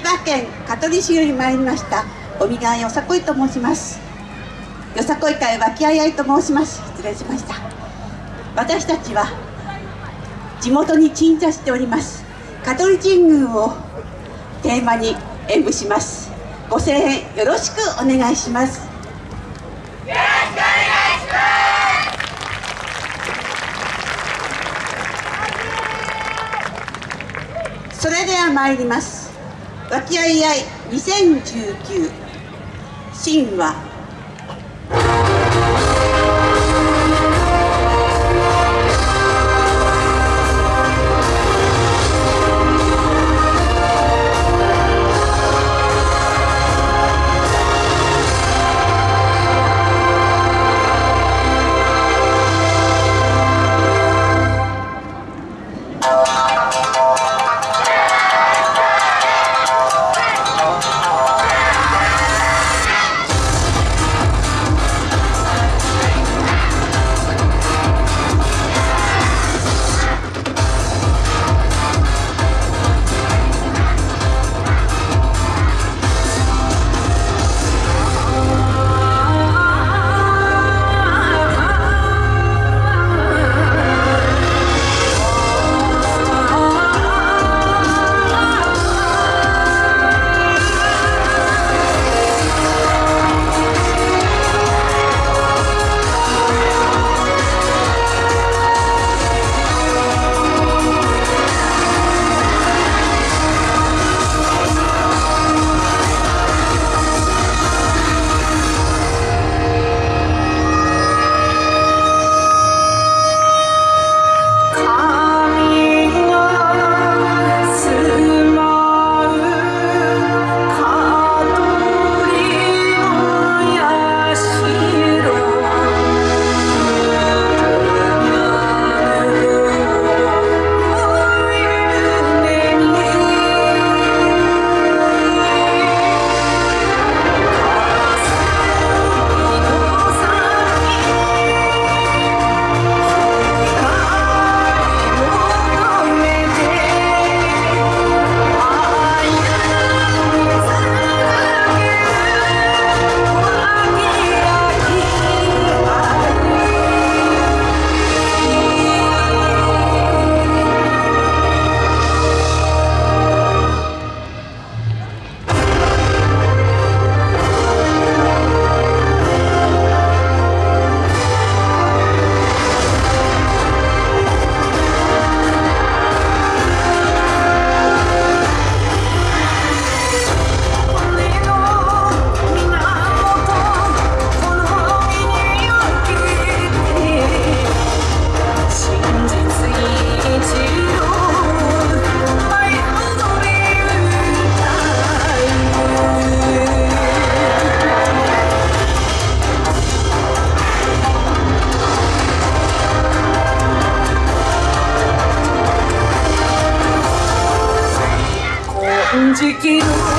千葉県香取市より参りました尾身川よさこいと申します。よさこい会和気あいあいと申します。失礼しました。私たちは地元に鎮座しております。香取神宮をテーマに演舞します。ご声援よろしくお願いします。それでは参ります。和気あいあい。2019神話 時期の大地